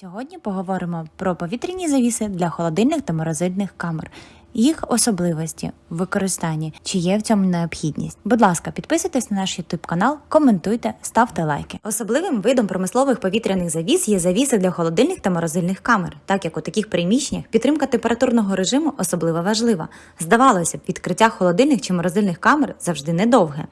Сьогодні поговоримо про повітряні завіси для холодильних та морозильних камер. Їх особливості в використанні, чи є в цьому необхідність. Будь ласка, підписуйтесь на наш YouTube канал, коментуйте, ставте лайки. Особливим видом промислових повітряних завіс є завіси для холодильних та морозильних камер, так як у таких приміщеннях підтримка температурного режиму особливо важлива. Здавалося б, відкриття холодильних чи морозильних камер завжди недовге,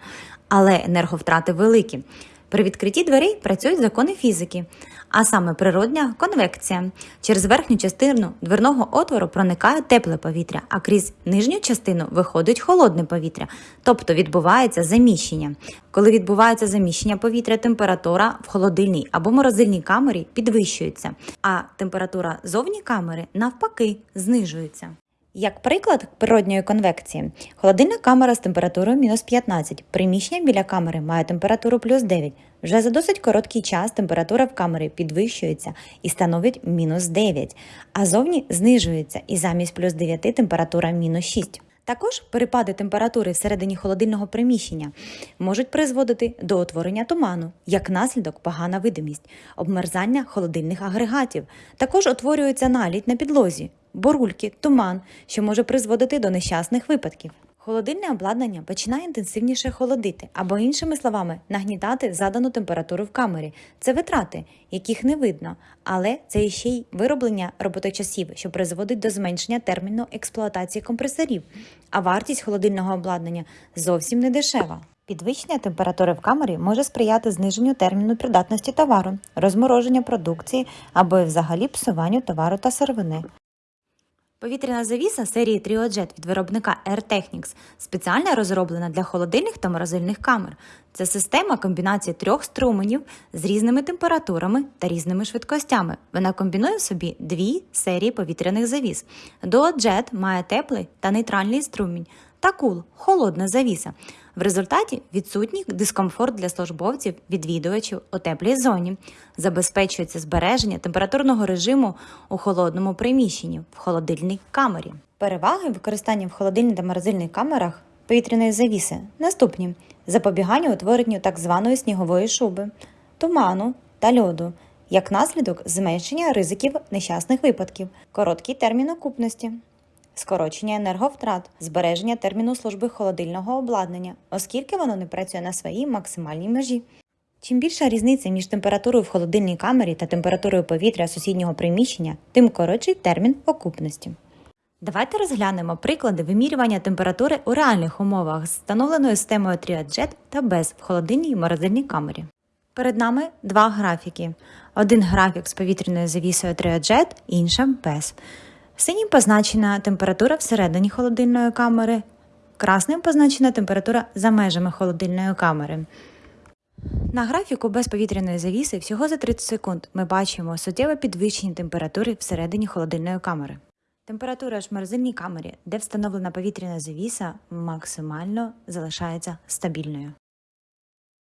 але енерговтрати великі. При відкритті дверей працюють закони фізики, а саме природня конвекція. Через верхню частину дверного отвору проникає тепле повітря, а крізь нижню частину виходить холодне повітря, тобто відбувається заміщення. Коли відбувається заміщення повітря, температура в холодильній або морозильній камері підвищується, а температура зовні камери навпаки знижується. Як приклад природньої конвекції, холодильна камера з температурою мінус 15, приміщення біля камери має температуру плюс 9. Вже за досить короткий час температура в камері підвищується і становить мінус 9, а зовні знижується і замість плюс 9 температура мінус 6. Також перепади температури всередині холодильного приміщення можуть призводити до утворення туману, як наслідок погана видимість, обмерзання холодильних агрегатів. Також утворюється налідь на підлозі, борульки, туман, що може призводити до нещасних випадків. Холодильне обладнання починає інтенсивніше холодити, або, іншими словами, нагнітати задану температуру в камері. Це витрати, яких не видно, але це ще й вироблення роботочасів, що призводить до зменшення терміну експлуатації компресорів. А вартість холодильного обладнання зовсім не дешева. Підвищення температури в камері може сприяти зниженню терміну придатності товару, розмороження продукції або взагалі псуванню товару та сировини. Повітряна завіса серії Triojet від виробника Air спеціально розроблена для холодильних та морозильних камер. Це система комбінації трьох струменів з різними температурами та різними швидкостями. Вона комбінує в собі дві серії повітряних завіс. Duojet має теплий та нейтральний струмінь та кул холодна завіса. В результаті відсутній дискомфорт для службовців, відвідувачів у теплій зоні. Забезпечується збереження температурного режиму у холодному приміщенні в холодильній камері. Переваги використання в холодильній та морозильних камерах повітряної завіси наступні: запобігання утворенню так званої снігової шуби, туману та льоду. Як наслідок зменшення ризиків нещасних випадків, короткий термін окупності, скорочення енерговтрат, збереження терміну служби холодильного обладнання, оскільки воно не працює на своїй максимальній межі. Чим більша різниця між температурою в холодильній камері та температурою повітря сусіднього приміщення, тим коротший термін окупності. Давайте розглянемо приклади вимірювання температури у реальних умовах з встановленою системою Triojet та без в холодильній і морозильній камері. Перед нами два графіки. Один графік з повітряною завісою Triojet, іншим без. Синім позначена температура всередині холодильної камери, красним позначена температура за межами холодильної камери. На графіку без повітряної завіси всього за 30 секунд ми бачимо суттєве підвищення температури всередині холодильної камери. Температура ж в морозильній камері, де встановлена повітряна завіса, максимально залишається стабільною.